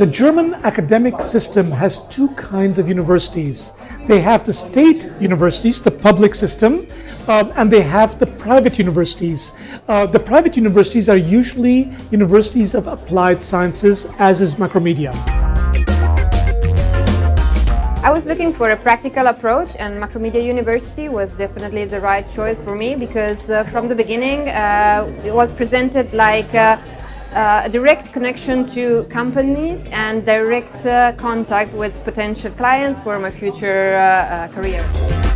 The German academic system has two kinds of universities. They have the state universities, the public system, um, and they have the private universities. Uh, the private universities are usually universities of applied sciences, as is Macromedia. I was looking for a practical approach and Macromedia University was definitely the right choice for me because uh, from the beginning uh, it was presented like uh, uh a direct connection to companies and direct uh, contact with potential clients for my future uh, career.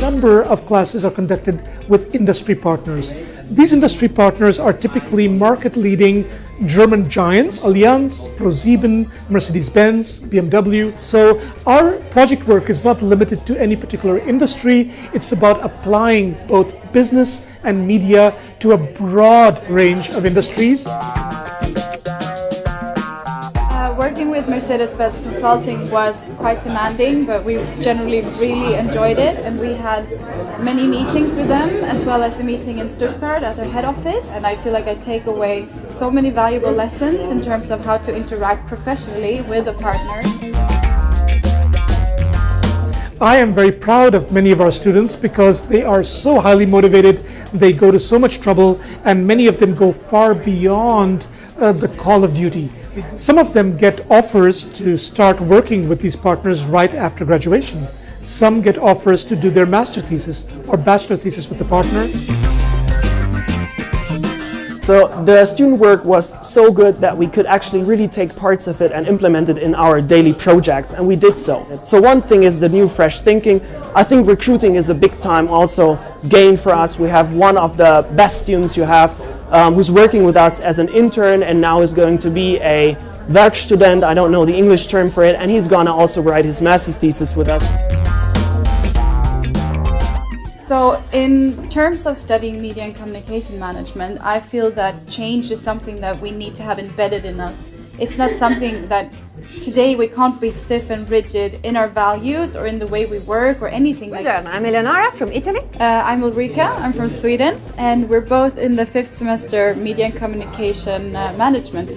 Number of classes are conducted with industry partners. These industry partners are typically market-leading German giants, Allianz, ProSieben, Mercedes-Benz, BMW. So our project work is not limited to any particular industry. It's about applying both business and media to a broad range of industries. Working with Mercedes-Benz Consulting was quite demanding, but we generally really enjoyed it and we had many meetings with them as well as the meeting in Stuttgart at their head office and I feel like I take away so many valuable lessons in terms of how to interact professionally with a partner. I am very proud of many of our students because they are so highly motivated, they go to so much trouble, and many of them go far beyond uh, the call of duty. Some of them get offers to start working with these partners right after graduation. Some get offers to do their master thesis or bachelor thesis with the partner. So the student work was so good that we could actually really take parts of it and implement it in our daily projects, and we did so. So one thing is the new fresh thinking. I think recruiting is a big time also gain for us. We have one of the best students you have um, who's working with us as an intern and now is going to be a Werkstudent, I don't know the English term for it, and he's gonna also write his master's thesis with us. So in terms of studying media and communication management, I feel that change is something that we need to have embedded in us. It's not something that today we can't be stiff and rigid in our values or in the way we work or anything like that. I'm Eleonora from Italy. Uh, I'm Ulrika, I'm from Sweden, and we're both in the fifth semester Media and Communication uh, Management.